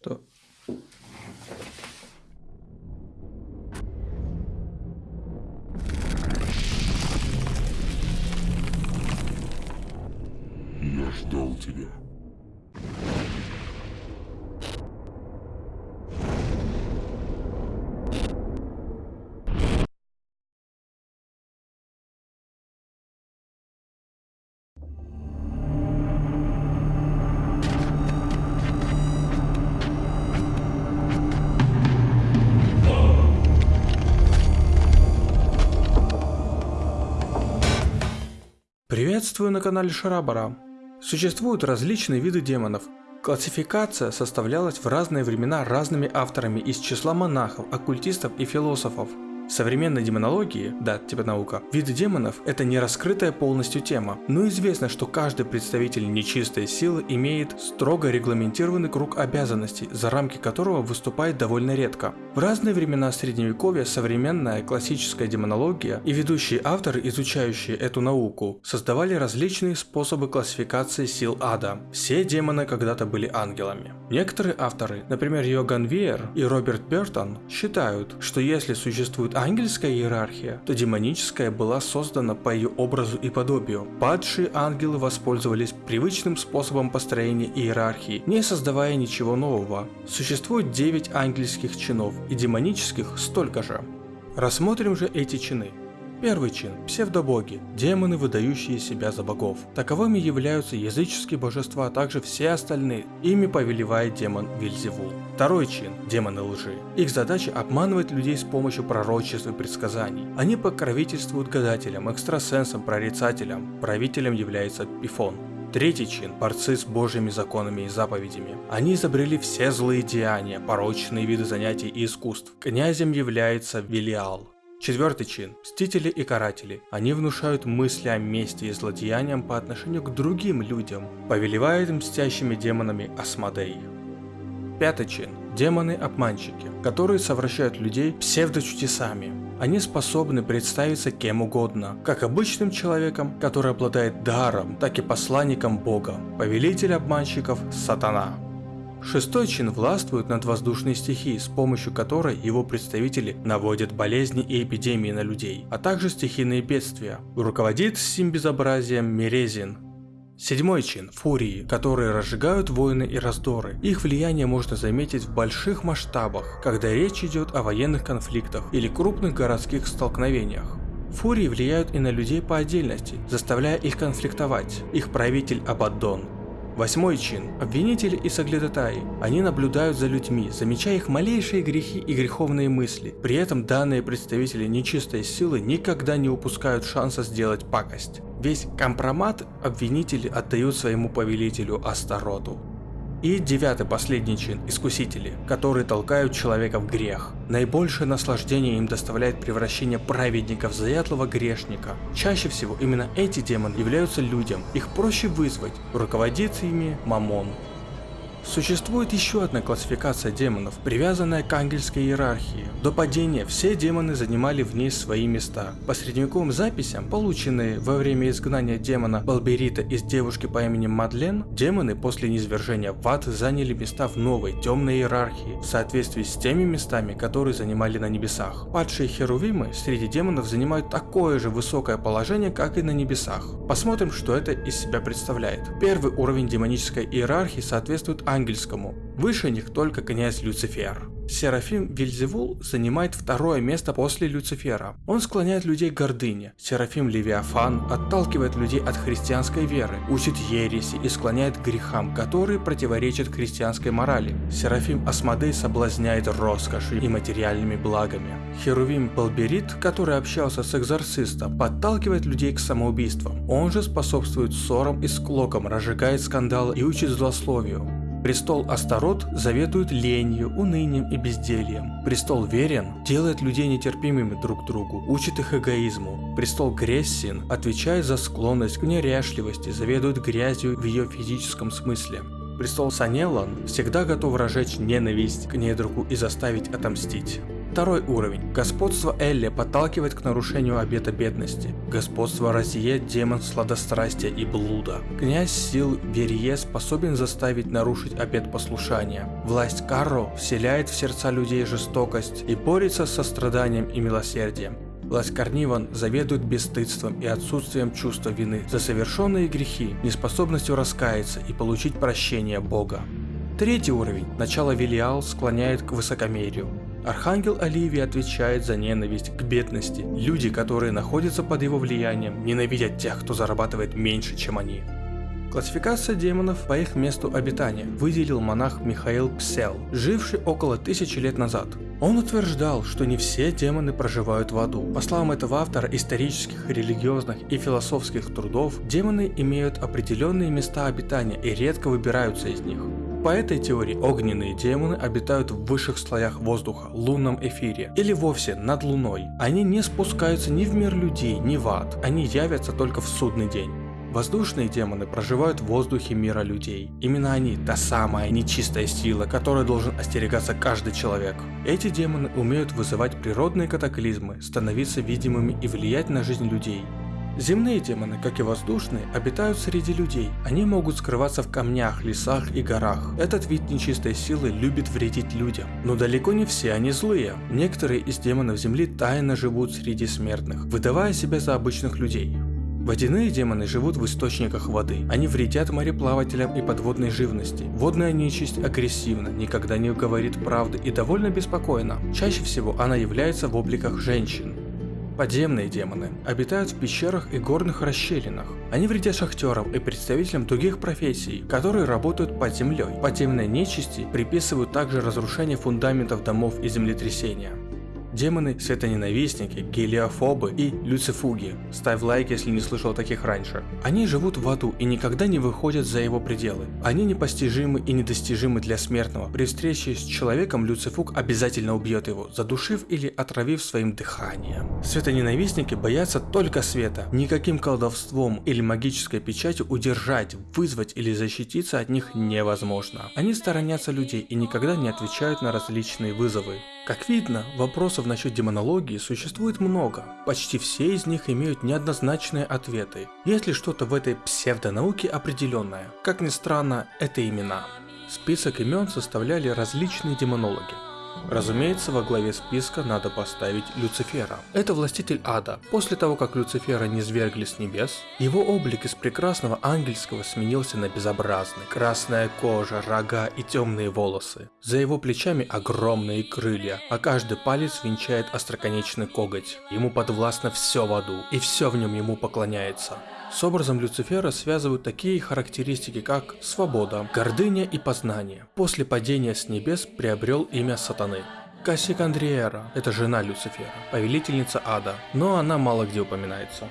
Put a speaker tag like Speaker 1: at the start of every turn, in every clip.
Speaker 1: Что? Я ждал тебя.
Speaker 2: Приветствую на канале Шарабара. Существуют различные виды демонов. Классификация составлялась в разные времена разными авторами из числа монахов, оккультистов и философов. В современной демонологии, да, типа наука, виды демонов – это не раскрытая полностью тема, но известно, что каждый представитель нечистой силы имеет строго регламентированный круг обязанностей, за рамки которого выступает довольно редко. В разные времена средневековья современная классическая демонология и ведущие авторы, изучающие эту науку, создавали различные способы классификации сил ада. Все демоны когда-то были ангелами. Некоторые авторы, например Йоган Виер и Роберт Бертон, считают, что если существует ангельская иерархия, то демоническая была создана по ее образу и подобию. Падшие ангелы воспользовались привычным способом построения иерархии, не создавая ничего нового. Существует 9 ангельских чинов и демонических столько же. Рассмотрим же эти чины. Первый чин – псевдобоги, демоны, выдающие себя за богов. Таковыми являются языческие божества, а также все остальные. Ими повелевает демон Вильзевул. Второй чин – демоны лжи. Их задача – обманывать людей с помощью пророчеств и предсказаний. Они покровительствуют гадателям, экстрасенсам, прорицателям. Правителем является Пифон. Третий чин – борцы с божьими законами и заповедями. Они изобрели все злые деяния, порочные виды занятий и искусств. Князем является Велиал. Четвертый чин – мстители и каратели. Они внушают мысли о мести и злодеяниям по отношению к другим людям. Повелевает мстящими демонами Асмодей. Пятый чин – демоны-обманщики, которые совращают людей псевдочудесами. Они способны представиться кем угодно, как обычным человеком, который обладает даром, так и посланником Бога. Повелитель обманщиков – Сатана. Шестой чин властвует над воздушной стихией, с помощью которой его представители наводят болезни и эпидемии на людей, а также стихийные бедствия. Руководит сим безобразием Мерезин. Седьмой чин – фурии, которые разжигают войны и раздоры. Их влияние можно заметить в больших масштабах, когда речь идет о военных конфликтах или крупных городских столкновениях. Фурии влияют и на людей по отдельности, заставляя их конфликтовать. Их правитель Абаддон Восьмой чин – обвинители и соглядатаи. Они наблюдают за людьми, замечая их малейшие грехи и греховные мысли. При этом данные представители нечистой силы никогда не упускают шанса сделать пакость. Весь компромат обвинители отдают своему повелителю Астароту. И девятый последний чин – искусители, которые толкают человека в грех. Наибольшее наслаждение им доставляет превращение праведника в заядлого грешника. Чаще всего именно эти демоны являются людям, их проще вызвать, руководит ими Мамон. Существует еще одна классификация демонов, привязанная к ангельской иерархии. До падения все демоны занимали в ней свои места. По средневековым записям, полученные во время изгнания демона Балберита из девушки по имени Мадлен, демоны после низвержения в ад заняли места в новой темной иерархии, в соответствии с теми местами, которые занимали на небесах. Падшие херувимы среди демонов занимают такое же высокое положение, как и на небесах. Посмотрим, что это из себя представляет. Первый уровень демонической иерархии соответствует ангельскому. Выше них только князь Люцифер. Серафим Вильзевул занимает второе место после Люцифера. Он склоняет людей к гордыне. Серафим Левиафан отталкивает людей от христианской веры, учит ереси и склоняет к грехам, которые противоречат христианской морали. Серафим Асмодей соблазняет роскошью и материальными благами. Херувим Балберит, который общался с экзорцистом, подталкивает людей к самоубийствам. Он же способствует ссорам и склокам, разжигает скандалы и учит злословию. Престол Астарот заветует ленью, унынием и бездельем. Престол Верен делает людей нетерпимыми друг к другу, учит их эгоизму. Престол Грессин отвечает за склонность к неряшливости, заведует грязью в ее физическом смысле. Престол Санелан всегда готов разжечь ненависть к недругу и заставить отомстить. Второй уровень. Господство Элли подталкивает к нарушению обета бедности. Господство Розье – демон сладострастия и блуда. Князь сил Верье способен заставить нарушить обет послушания. Власть Карро вселяет в сердца людей жестокость и борется со страданием и милосердием. Власть Карниван заведует бесстыдством и отсутствием чувства вины за совершенные грехи, неспособностью раскаяться и получить прощение Бога. Третий уровень, начало Велиал, склоняет к высокомерию. Архангел Оливии отвечает за ненависть к бедности. Люди, которые находятся под его влиянием, ненавидят тех, кто зарабатывает меньше, чем они. Классификация демонов по их месту обитания выделил монах Михаил Псел, живший около тысячи лет назад. Он утверждал, что не все демоны проживают в аду. По словам этого автора исторических, религиозных и философских трудов, демоны имеют определенные места обитания и редко выбираются из них. По этой теории огненные демоны обитают в высших слоях воздуха, лунном эфире или вовсе над луной. Они не спускаются ни в мир людей, ни в ад, они явятся только в судный день. Воздушные демоны проживают в воздухе мира людей. Именно они – та самая нечистая сила, которой должен остерегаться каждый человек. Эти демоны умеют вызывать природные катаклизмы, становиться видимыми и влиять на жизнь людей. Земные демоны, как и воздушные, обитают среди людей. Они могут скрываться в камнях, лесах и горах. Этот вид нечистой силы любит вредить людям. Но далеко не все они злые. Некоторые из демонов Земли тайно живут среди смертных, выдавая себя за обычных людей. Водяные демоны живут в источниках воды. Они вредят мореплавателям и подводной живности. Водная нечисть агрессивна, никогда не говорит правды и довольно беспокойна. Чаще всего она является в обликах женщин. Подземные демоны обитают в пещерах и горных расщелинах. Они вредят шахтерам и представителям других профессий, которые работают под землей. Подземные нечисти приписывают также разрушение фундаментов домов и землетрясения. Демоны, светоненавистники, гелиофобы и люцифуги. Ставь лайк, если не слышал таких раньше. Они живут в аду и никогда не выходят за его пределы. Они непостижимы и недостижимы для смертного. При встрече с человеком Люцифуг обязательно убьет его, задушив или отравив своим дыханием. Светоненавистники боятся только света. Никаким колдовством или магической печатью удержать, вызвать или защититься от них невозможно. Они сторонятся людей и никогда не отвечают на различные вызовы. Как видно, вопросов насчет демонологии существует много. Почти все из них имеют неоднозначные ответы. Есть ли что-то в этой псевдонауке определенное? Как ни странно, это имена. Список имен составляли различные демонологи. Разумеется, во главе списка надо поставить Люцифера. Это властитель ада. После того, как Люцифера не свергли с небес, его облик из прекрасного ангельского сменился на безобразный. Красная кожа, рога и темные волосы. За его плечами огромные крылья, а каждый палец венчает остроконечный коготь. Ему подвластно все в аду, и все в нем ему поклоняется. С образом Люцифера связывают такие характеристики, как свобода, гордыня и познание. После падения с небес приобрел имя сатаны. Кассикандриера – это жена Люцифера, повелительница ада, но она мало где упоминается.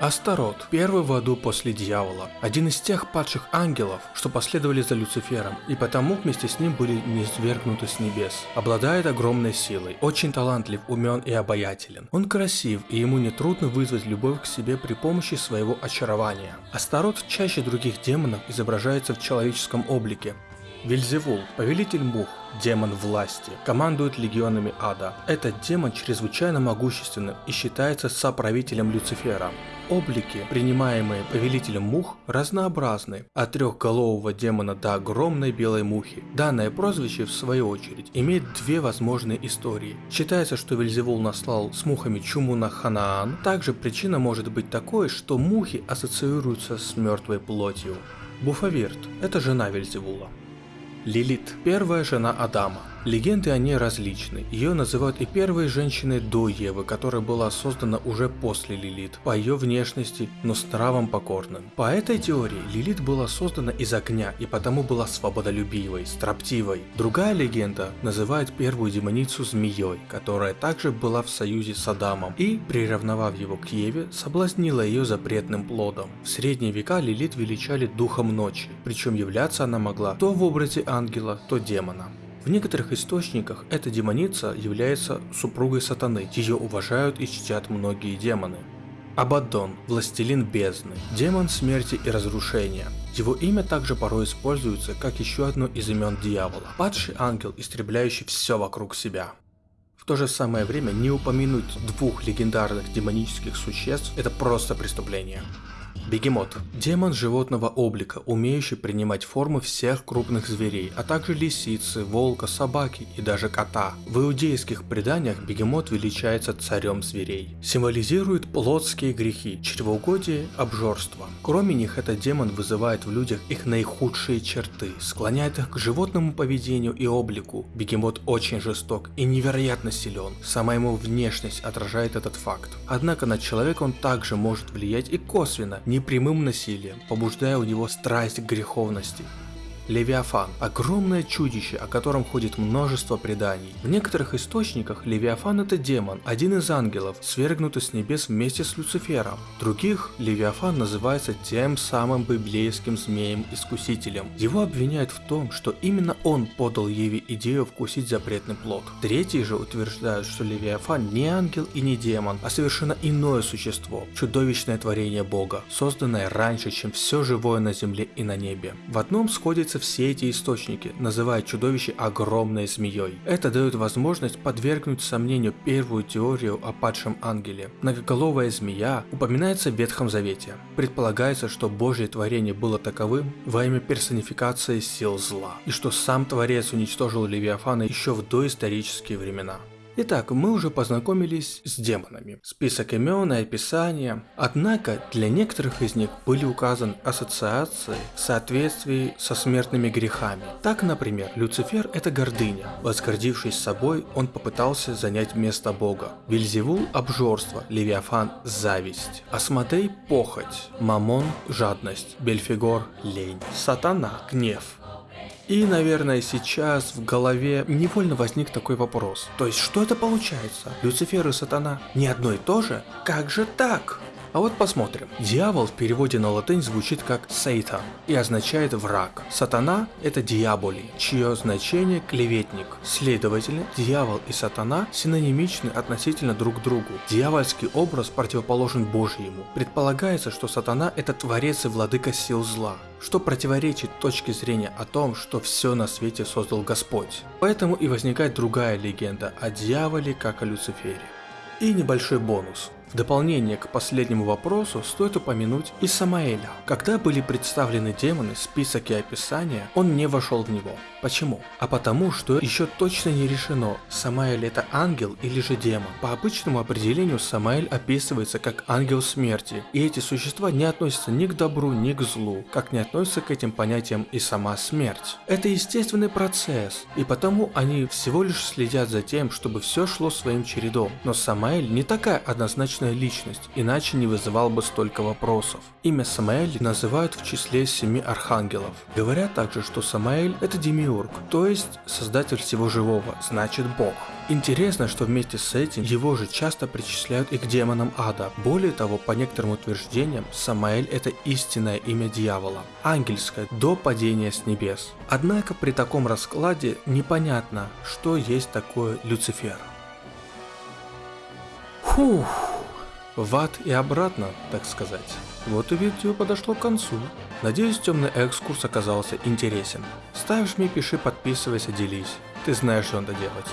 Speaker 2: Астарот, первый в аду после дьявола, один из тех падших ангелов, что последовали за Люцифером, и потому вместе с ним были низвергнуты с небес. Обладает огромной силой, очень талантлив, умен и обаятелен. Он красив, и ему нетрудно вызвать любовь к себе при помощи своего очарования. Астарот чаще других демонов изображается в человеческом облике, Вильзевул, повелитель мух, демон власти, командует легионами ада. Этот демон чрезвычайно могущественным и считается соправителем Люцифера. Облики, принимаемые повелителем мух, разнообразны, от трехголового демона до огромной белой мухи. Данное прозвище, в свою очередь, имеет две возможные истории. Считается, что Вильзевул наслал с мухами чуму на Ханаан. Также причина может быть такой, что мухи ассоциируются с мертвой плотью. Буфавирт – это жена Вильзевула. Лилит – первая жена Адама. Легенды о ней различны. Ее называют и первой женщиной до Евы, которая была создана уже после Лилит, по ее внешности, но с нравом покорным. По этой теории, Лилит была создана из огня и потому была свободолюбивой, строптивой. Другая легенда называет первую демоницу змеей, которая также была в союзе с Адамом и, приравновав его к Еве, соблазнила ее запретным плодом. В средние века Лилит величали духом ночи, причем являться она могла то в образе ангела, то демона. В некоторых источниках эта демоница является супругой сатаны, ее уважают и чтят многие демоны. Абаддон – властелин бездны, демон смерти и разрушения. Его имя также порой используется как еще одно из имен дьявола, падший ангел, истребляющий все вокруг себя. В то же самое время не упомянуть двух легендарных демонических существ – это просто преступление. Бегемот. Демон животного облика, умеющий принимать формы всех крупных зверей, а также лисицы, волка, собаки и даже кота. В иудейских преданиях бегемот величается царем зверей. Символизирует плотские грехи, чревоугодие, обжорство. Кроме них, этот демон вызывает в людях их наихудшие черты, склоняет их к животному поведению и облику. Бегемот очень жесток и невероятно силен. Сама ему внешность отражает этот факт. Однако на человека он также может влиять и косвенно, не непрямым насилием, побуждая у него страсть к греховности. Левиафан – огромное чудище, о котором ходит множество преданий. В некоторых источниках Левиафан – это демон, один из ангелов, свергнутый с небес вместе с Люцифером. других Левиафан называется тем самым библейским змеем-искусителем. Его обвиняют в том, что именно он подал Еве идею вкусить запретный плод. Третьи же утверждают, что Левиафан не ангел и не демон, а совершенно иное существо, чудовищное творение Бога, созданное раньше, чем все живое на земле и на небе. В одном сходится все эти источники, называя чудовище огромной змеей. Это дает возможность подвергнуть сомнению первую теорию о падшем ангеле. Многоголовая змея упоминается в Ветхом Завете. Предполагается, что Божье творение было таковым во имя персонификации сил зла, и что сам Творец уничтожил Левиафана еще в доисторические времена. Итак, мы уже познакомились с демонами. Список имен и описания. Однако, для некоторых из них были указаны ассоциации в соответствии со смертными грехами. Так, например, Люцифер – это гордыня. Возгордившись собой, он попытался занять место Бога. Вильзевул – обжорство, Левиафан – зависть. Асмодей – похоть, Мамон – жадность, Бельфигор – лень, Сатана – гнев, и, наверное, сейчас в голове невольно возник такой вопрос. То есть, что это получается? Люцифер и сатана не одно и то же? Как же так? А вот посмотрим. Дьявол в переводе на латынь звучит как Satan и означает враг. Сатана – это диаболи, чье значение – клеветник. Следовательно, дьявол и сатана синонимичны относительно друг другу. Дьявольский образ противоположен Божьему. Предполагается, что сатана – это творец и владыка сил зла что противоречит точке зрения о том, что все на свете создал Господь. Поэтому и возникает другая легенда о дьяволе, как о Люцифере. И небольшой бонус. В дополнение к последнему вопросу стоит упомянуть и Самаэля. Когда были представлены демоны, список и описание, он не вошел в него. Почему? А потому, что еще точно не решено, Самаэль это ангел или же демон. По обычному определению Самаэль описывается как ангел смерти, и эти существа не относятся ни к добру, ни к злу, как не относятся к этим понятиям и сама смерть. Это естественный процесс, и потому они всего лишь следят за тем, чтобы все шло своим чередом. Но Самаэль не такая однозначная личная личность, иначе не вызывал бы столько вопросов. Имя Самаэль называют в числе семи архангелов. Говорят также, что Самаэль это демиург, то есть создатель всего живого, значит бог. Интересно, что вместе с этим его же часто причисляют и к демонам ада. Более того, по некоторым утверждениям, Самаэль это истинное имя дьявола, ангельское, до падения с небес. Однако при таком раскладе непонятно, что есть такое Люцифер. Фух в ад и обратно, так сказать. Вот и видео подошло к концу. Надеюсь, темный экскурс оказался интересен. Ставь, жми, пиши, подписывайся, делись. Ты знаешь, что надо делать.